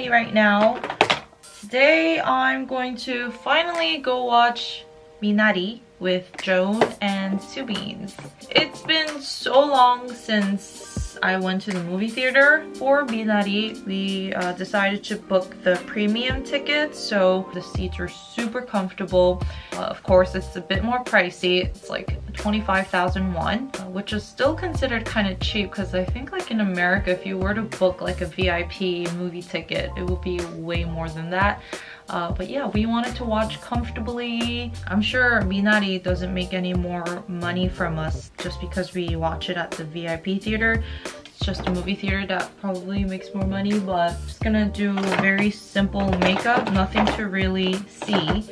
ready right now. Today I'm going to finally go watch Minari with Joan and Subins. It's been so long since I went to the movie theater. For Minari, we uh, decided to book the premium ticket, so the seats are super comfortable. Uh, of course, it's a bit more pricey. It's like 25,000 won, uh, which is still considered kind of cheap because I think like in America, if you were to book like a VIP movie ticket, it would be way more than that. Uh, but yeah, we wanted to watch comfortably. I'm sure Minari doesn't make any more money from us just because we watch it at the VIP theater. It's just a movie theater that probably makes more money, but just gonna do very simple makeup, nothing to really see.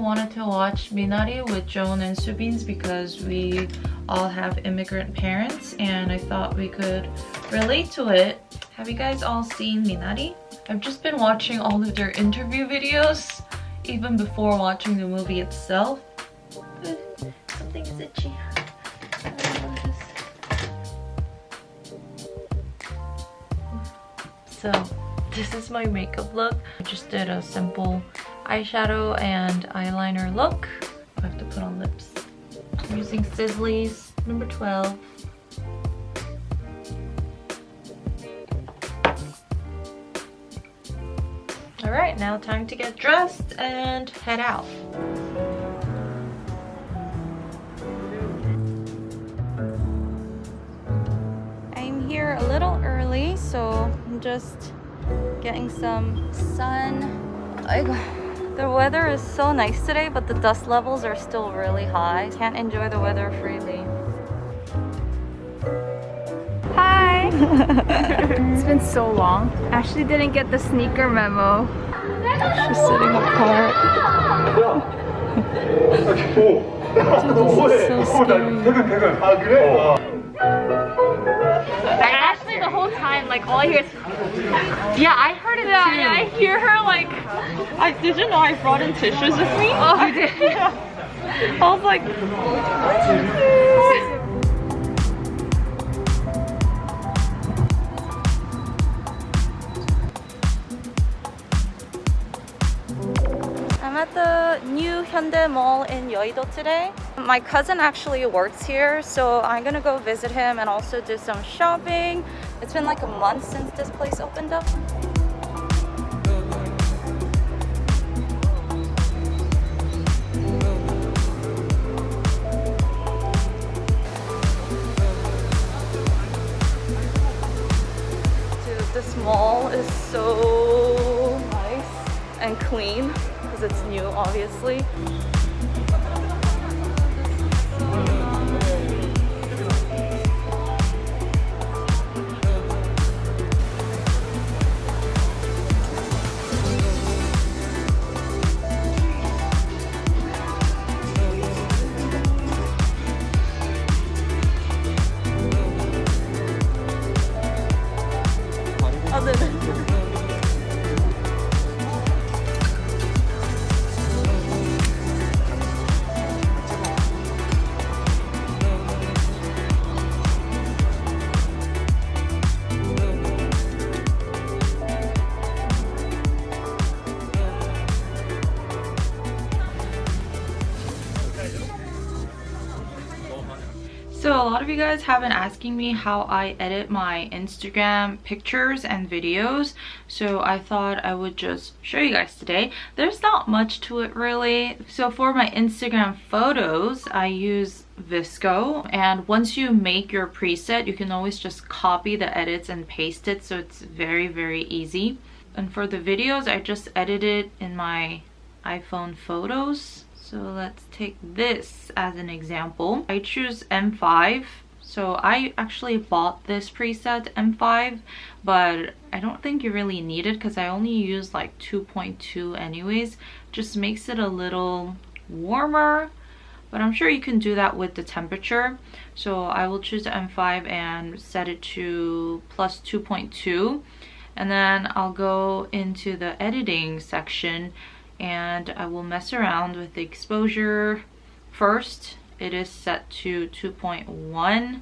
Wanted to watch Minari with Joan and Subins because we all have immigrant parents and I thought we could relate to it have you guys all seen Minari? I've just been watching all of their interview videos even before watching the movie itself. Eh, Something's itchy. So this is my makeup look. I just did a simple eyeshadow and eyeliner look. I have to put on lips. I'm using Sisley's number 12 All right, now time to get dressed and head out. I'm here a little early, so I'm just getting some sun. I, the weather is so nice today, but the dust levels are still really high. Can't enjoy the weather freely. Hi! it's been so long. Ashley didn't get the sneaker memo. She's sitting apart. Dude, this is so scary. Like all I hear is Yeah, I heard it yeah, too. Yeah, I hear her like I did you know I brought in tissues with me? Oh you did? yeah. I was like oh. I'm at the new Hyundai Mall in Yeouido today. My cousin actually works here, so I'm gonna go visit him and also do some shopping. It's been like a month since this place opened up. Dude, this mall is so nice and clean because it's new, obviously. You guys have been asking me how I edit my Instagram pictures and videos. So I thought I would just show you guys today. There's not much to it really. So for my Instagram photos, I use VSCO and once you make your preset, you can always just copy the edits and paste it. So it's very, very easy. And for the videos, I just edited it in my iPhone photos so let's take this as an example. I choose M5. So I actually bought this preset M5, but I don't think you really need it because I only use like 2.2 anyways. Just makes it a little warmer, but I'm sure you can do that with the temperature. So I will choose the M5 and set it to plus 2.2 and then I'll go into the editing section and I will mess around with the exposure. First it is set to 2.1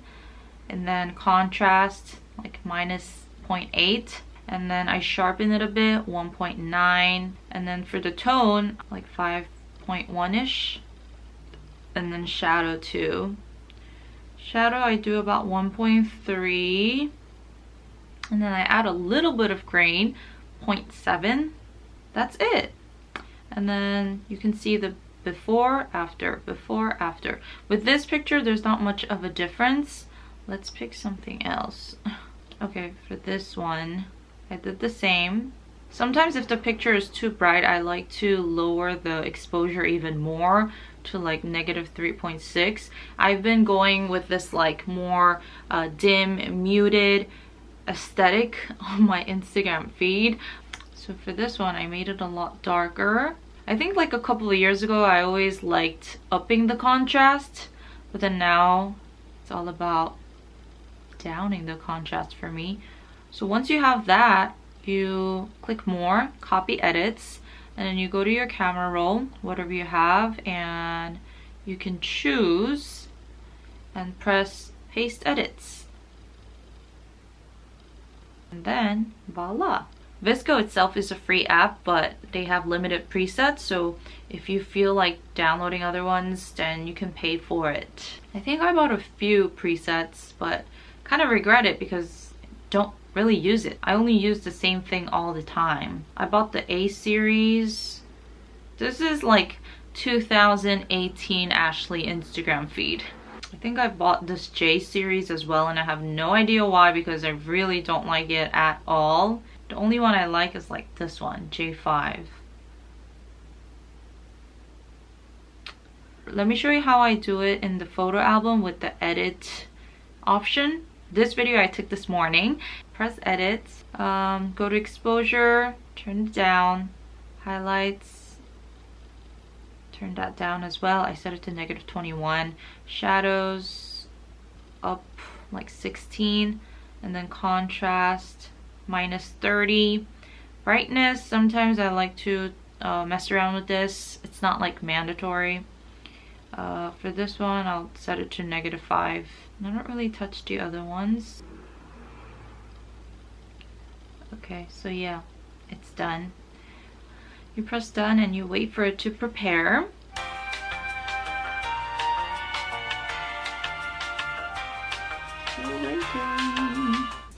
and then contrast like minus 0.8 and then I sharpen it a bit 1.9 and then for the tone like 5.1ish and then shadow too shadow I do about 1.3 and then I add a little bit of grain 0.7 that's it and then you can see the before after before after. With this picture there's not much of a difference. Let's pick something else. Okay for this one I did the same. Sometimes if the picture is too bright I like to lower the exposure even more to like negative 3.6 I've been going with this like more uh, dim muted aesthetic on my Instagram feed so for this one I made it a lot darker I think like a couple of years ago I always liked upping the contrast but then now it's all about downing the contrast for me. So once you have that, you click more, copy edits, and then you go to your camera roll, whatever you have, and you can choose and press paste edits. And then voila. VSCO itself is a free app, but they have limited presets, so if you feel like downloading other ones, then you can pay for it. I think I bought a few presets, but kind of regret it because I don't really use it. I only use the same thing all the time. I bought the A series. This is like 2018 Ashley Instagram feed. I think I bought this J series as well and I have no idea why because I really don't like it at all. The only one I like is like this one, J5. Let me show you how I do it in the photo album with the edit option. This video I took this morning. Press edit, um, go to exposure, turn it down, highlights, turn that down as well. I set it to negative 21. Shadows up like 16 and then contrast minus 30 brightness sometimes I like to uh, mess around with this. It's not like mandatory. Uh, for this one I'll set it to negative 5 I don't really touch the other ones. Okay so yeah it's done. You press done and you wait for it to prepare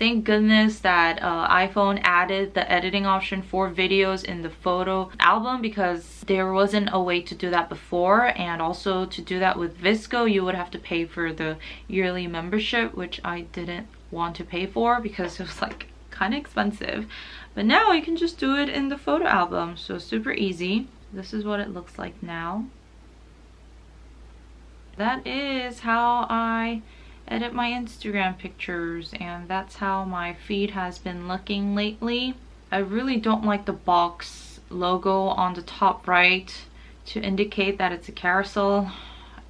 Thank goodness that uh, iPhone added the editing option for videos in the photo album because there wasn't a way to do that before. And also to do that with VSCO you would have to pay for the yearly membership which I didn't want to pay for because it was like kind of expensive. But now you can just do it in the photo album so super easy. This is what it looks like now. That is how I edit my Instagram pictures and that's how my feed has been looking lately. I really don't like the box logo on the top right to indicate that it's a carousel.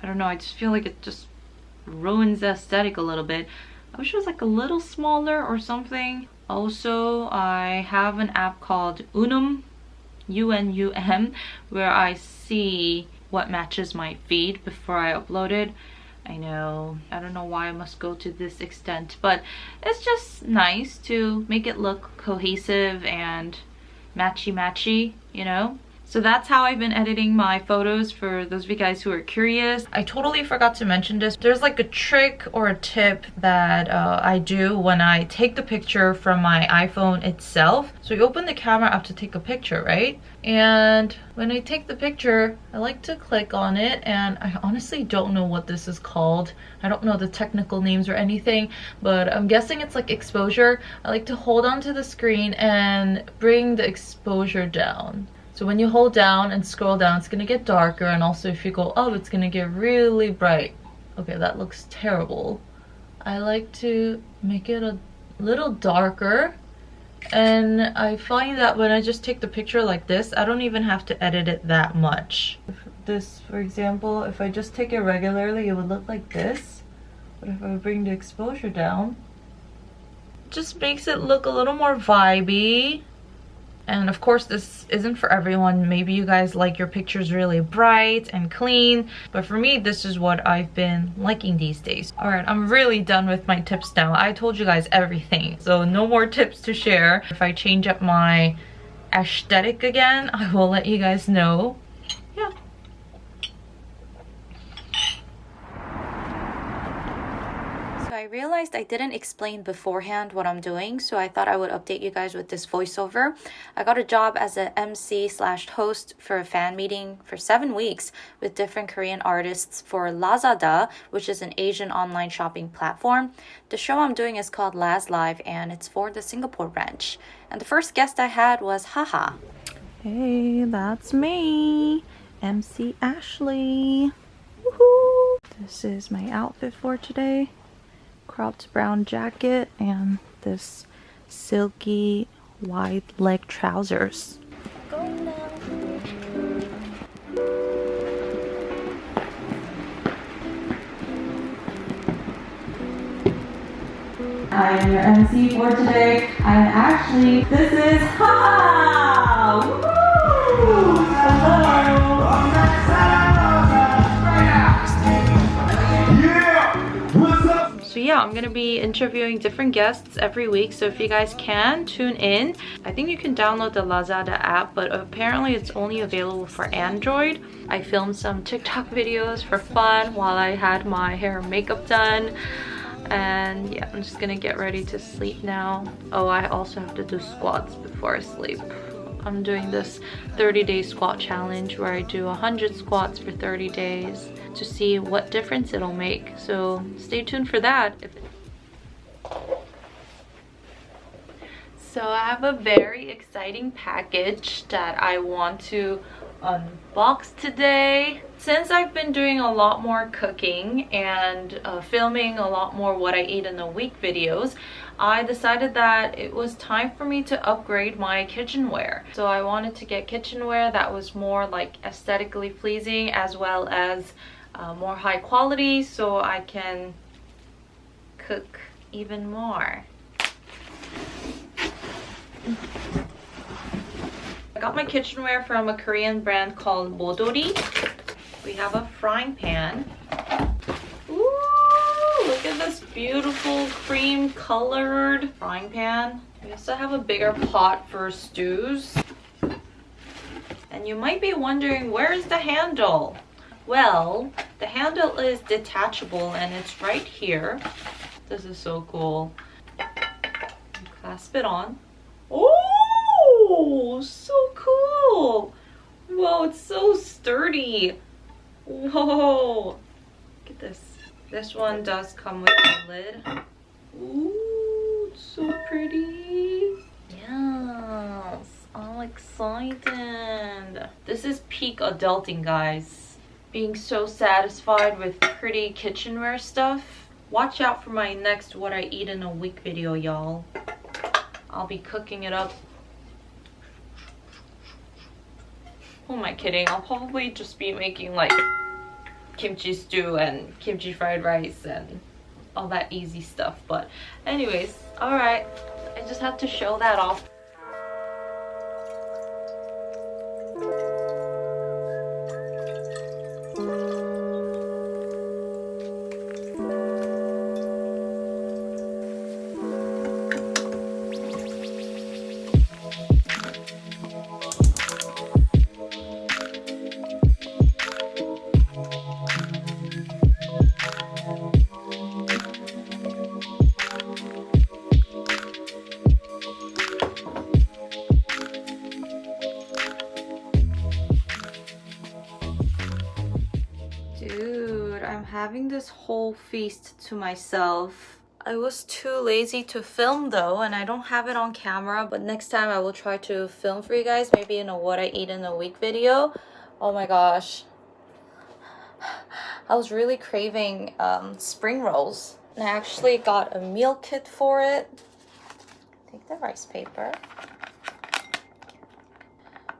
I don't know, I just feel like it just ruins the aesthetic a little bit. I wish it was like a little smaller or something. Also, I have an app called Unum, U-N-U-M, where I see what matches my feed before I upload it. I know, I don't know why I must go to this extent, but it's just nice to make it look cohesive and matchy-matchy, you know? So that's how I've been editing my photos for those of you guys who are curious. I totally forgot to mention this. There's like a trick or a tip that uh, I do when I take the picture from my iPhone itself. So you open the camera up to take a picture, right? And when I take the picture, I like to click on it and I honestly don't know what this is called. I don't know the technical names or anything, but I'm guessing it's like exposure. I like to hold onto the screen and bring the exposure down. So when you hold down and scroll down, it's gonna get darker and also if you go up, it's gonna get really bright. Okay, that looks terrible. I like to make it a little darker and I find that when I just take the picture like this, I don't even have to edit it that much. If this, for example, if I just take it regularly, it would look like this. But if I bring the exposure down, just makes it look a little more vibey And of course, this isn't for everyone. Maybe you guys like your pictures really bright and clean. But for me, this is what I've been liking these days. All right, I'm really done with my tips now. I told you guys everything. So no more tips to share. If I change up my aesthetic again, I will let you guys know. Yeah. So I realized I didn't explain beforehand what I'm doing, so I thought I would update you guys with this voiceover. I got a job as an MC slash host for a fan meeting for seven weeks with different Korean artists for Lazada, which is an Asian online shopping platform. The show I'm doing is called Laz Live, and it's for the Singapore branch. And the first guest I had was Haha. Hey, that's me, MC Ashley. Woohoo! This is my outfit for today cropped brown jacket and this silky wide leg trousers. I am your MC for today. I'm actually, This is Ha! Woo! Hello! Yeah, I'm gonna be interviewing different guests every week. So if you guys can, tune in. I think you can download the Lazada app, but apparently it's only available for Android. I filmed some TikTok videos for fun while I had my hair and makeup done. And yeah, I'm just gonna get ready to sleep now. Oh, I also have to do squats before I sleep. I'm doing this 30 day squat challenge where I do 100 squats for 30 days to see what difference it'll make. So stay tuned for that. So I have a very exciting package that I want to unbox today. Since I've been doing a lot more cooking and uh, filming a lot more what I eat in a week videos, I decided that it was time for me to upgrade my kitchenware. So I wanted to get kitchenware that was more like aesthetically pleasing as well as uh, more high quality so I can cook even more. I got my kitchenware from a Korean brand called Modori. We have a frying pan. Ooh, look at this beautiful cream colored frying pan. We also have a bigger pot for stews. And you might be wondering, where's the handle? Well, the handle is detachable and it's right here. This is so cool. clasp it on. Oh, so cool. Whoa, it's so sturdy. Whoa. Look at this. This one does come with a lid. Ooh, it's so pretty. Yes, I'm excited. This is peak adulting, guys being so satisfied with pretty kitchenware stuff. Watch out for my next what I eat in a week video, y'all. I'll be cooking it up. Who am I kidding? I'll probably just be making like kimchi stew and kimchi fried rice and all that easy stuff. But anyways, alright. I just had to show that off. Having this whole feast to myself. I was too lazy to film though and I don't have it on camera but next time I will try to film for you guys maybe in a what I eat in a week video. Oh my gosh. I was really craving um, spring rolls and I actually got a meal kit for it. Take the rice paper.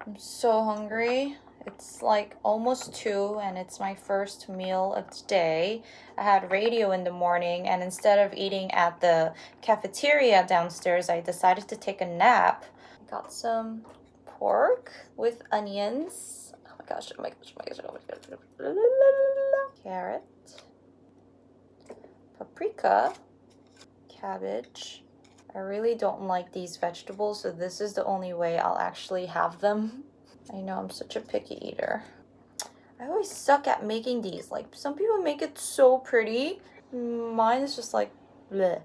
I'm so hungry. It's like almost 2 and it's my first meal of the day. I had radio in the morning and instead of eating at the cafeteria downstairs, I decided to take a nap. Got some pork with onions. Oh my gosh, oh my gosh, oh my gosh, oh my gosh. Carrot, paprika, cabbage. I really don't like these vegetables, so this is the only way I'll actually have them. I know I'm such a picky eater. I always suck at making these. Like, some people make it so pretty. Mine is just like, bleh.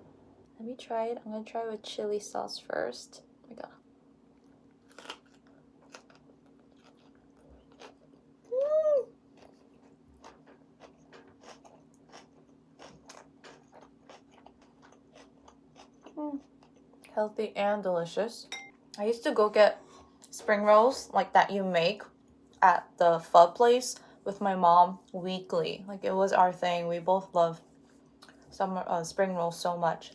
Let me try it. I'm gonna try with chili sauce first. Oh my god. Mm. Healthy and delicious. I used to go get spring rolls like that you make at the pho place with my mom weekly. Like it was our thing. We both love summer uh, spring rolls so much.